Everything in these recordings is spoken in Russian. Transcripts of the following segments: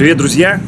Привет, друзья!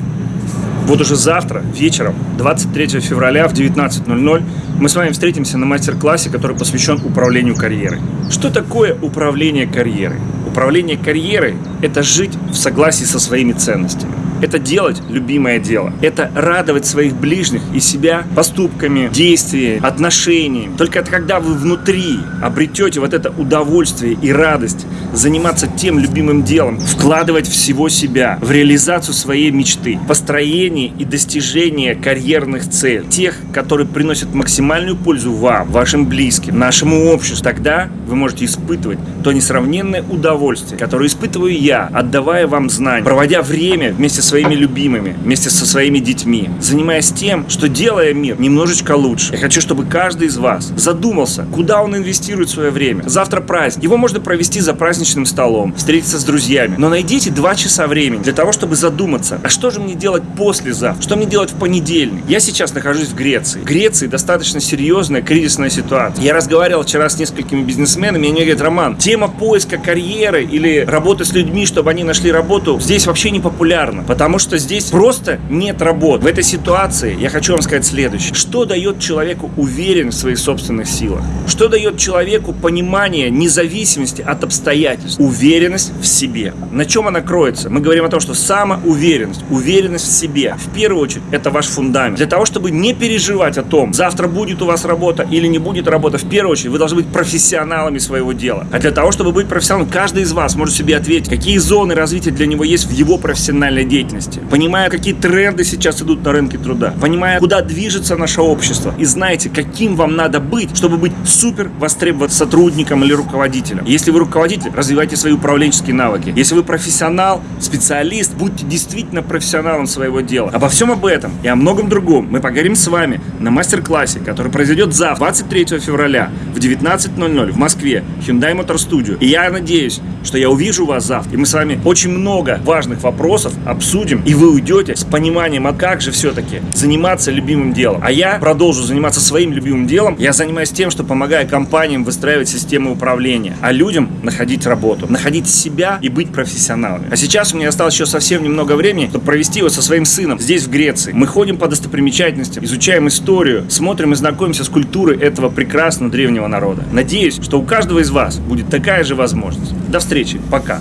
Вот уже завтра, вечером, 23 февраля в 19.00 мы с вами встретимся на мастер-классе, который посвящен управлению карьерой. Что такое управление карьерой? Управление карьерой – это жить в согласии со своими ценностями. Это делать любимое дело. Это радовать своих ближних и себя поступками, действиями, отношениями. Только это когда вы внутри обретете вот это удовольствие и радость заниматься тем любимым делом, вкладывать всего себя в реализацию своей мечты, построение и достижение карьерных целей, тех, которые приносят максимальную пользу вам, вашим близким, нашему обществу, тогда вы можете испытывать то несравненное удовольствие, которое испытываю я, отдавая вам знания, проводя время вместе с своими любимыми, вместе со своими детьми, занимаясь тем, что делая мир немножечко лучше. Я хочу, чтобы каждый из вас задумался, куда он инвестирует свое время. Завтра праздник. Его можно провести за праздничным столом, встретиться с друзьями. Но найдите два часа времени для того, чтобы задуматься, а что же мне делать послезавтра? Что мне делать в понедельник? Я сейчас нахожусь в Греции. В Греции достаточно серьезная кризисная ситуация. Я разговаривал вчера с несколькими бизнесменами, и они говорят, Роман, тема поиска карьеры или работы с людьми, чтобы они нашли работу, здесь вообще не популярна. Потому что здесь просто нет работ. В этой ситуации я хочу вам сказать следующее. Что дает человеку уверенность в своих собственных силах? Что дает человеку понимание независимости от обстоятельств? Уверенность в себе. На чем она кроется? Мы говорим о том, что самоуверенность, уверенность в себе, в первую очередь, это ваш фундамент. Для того, чтобы не переживать о том, завтра будет у вас работа или не будет работа, в первую очередь, вы должны быть профессионалами своего дела. А для того, чтобы быть профессионалом, каждый из вас может себе ответить, какие зоны развития для него есть в его профессиональной деятельности понимая, какие тренды сейчас идут на рынке труда, понимая, куда движется наше общество, и знаете, каким вам надо быть, чтобы быть супер востребованным сотрудником или руководителем. Если вы руководитель, развивайте свои управленческие навыки. Если вы профессионал, специалист, будьте действительно профессионалом своего дела. Обо всем об этом и о многом другом мы поговорим с вами на мастер-классе, который произойдет завтра, 23 февраля в 19.00 в Москве, Hyundai Motor Studio. И я надеюсь, что я увижу вас завтра, и мы с вами очень много важных вопросов обсудим, и вы уйдете с пониманием, а как же все-таки заниматься любимым делом. А я продолжу заниматься своим любимым делом. Я занимаюсь тем, что помогаю компаниям выстраивать системы управления, а людям находить работу, находить себя и быть профессионалами. А сейчас у меня осталось еще совсем немного времени, чтобы провести его со своим сыном здесь, в Греции. Мы ходим по достопримечательностям, изучаем историю, смотрим и знакомимся с культурой этого прекрасного древнего народа. Надеюсь, что у каждого из вас будет такая же возможность. До встречи. Пока.